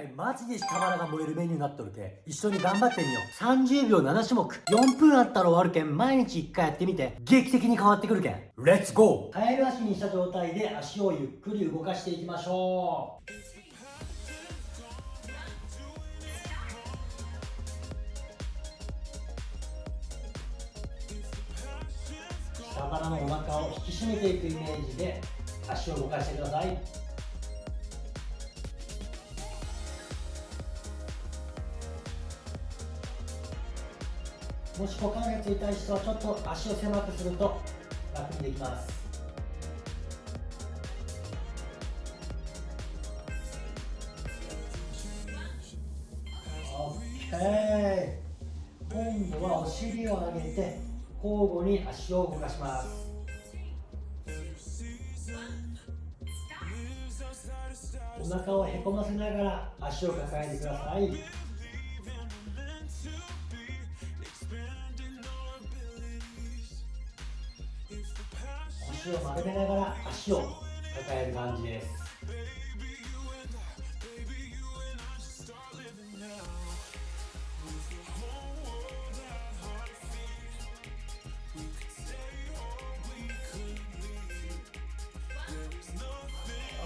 回マジで下腹が燃えるメニューになっとるけ一緒に頑張ってみよう。30秒7種目。4分あったら終わるけん毎日1回やってみて。劇的に変わってくるけん。レッツゴーカエル足にした状態で足をゆっくり動かしていきましょう。下腹のお腹を引き締めていくイメージで足を動かしてください。もし股関節痛い人はちょっと足を狭くすると楽にできます。今度はお尻を上げて交互に足を動かします。お腹をへこませながら足を抱えてください。足を丸めながら足を抱える感じです。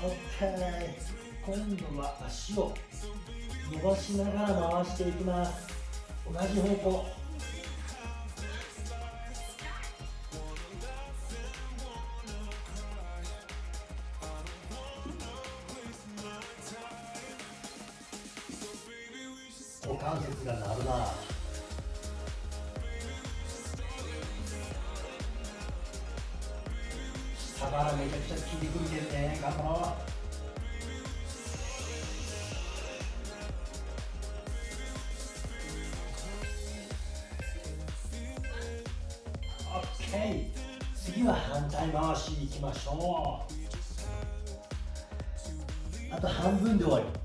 OK 今度は足を伸ばしながら回していきます。同じ方向。関節が鳴るな下腹めちゃくちゃ効いてくるけどね。頑張ろう。オッケー次は反対回しいきましょう。あと半分で終わり。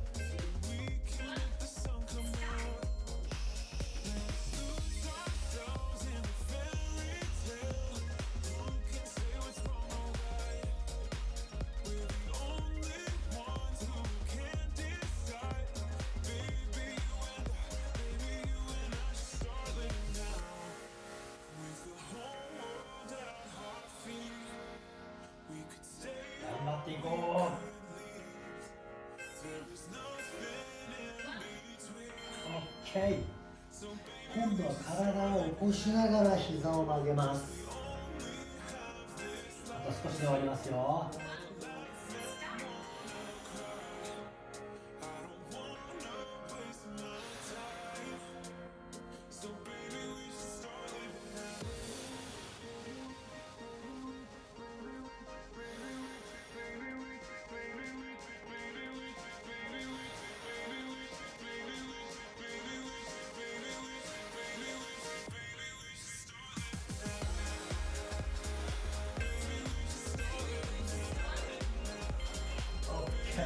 OK 今度は体を起こしながら膝を曲げます。あと少しで終わりますよ。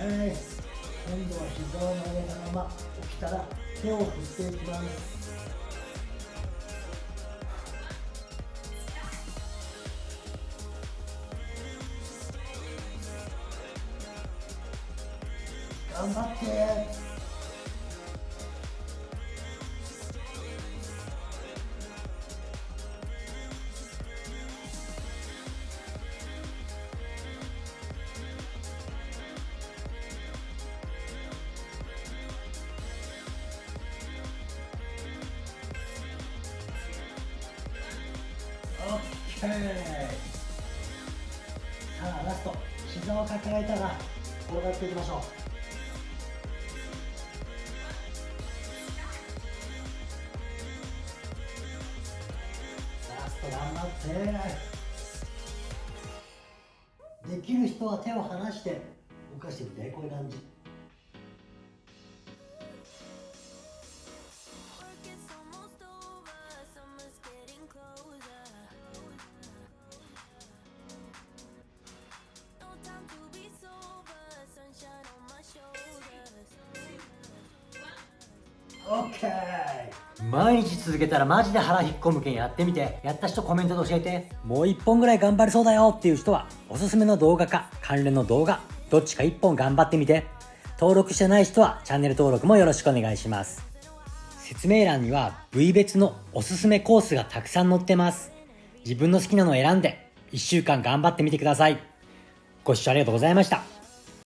今度は膝を曲げたまま起きたら手を振っていきます。頑張って。さあラスト。膝を抱えたら転がっていきましょう。ラスト頑張って。できる人は手を離して動かしてみてこういう感じ。毎日続けたらマジで腹引っ込むけんやってみてやった人コメントで教えてもう1本ぐらい頑張れそうだよっていう人はおすすめの動画か関連の動画どっちか1本頑張ってみて登録してない人はチャンネル登録もよろしくお願いします。説明欄には部位別のおすすめコースがたくさん載ってます。自分の好きなのを選んで1週間頑張ってみてください。ご視聴ありがとうございました。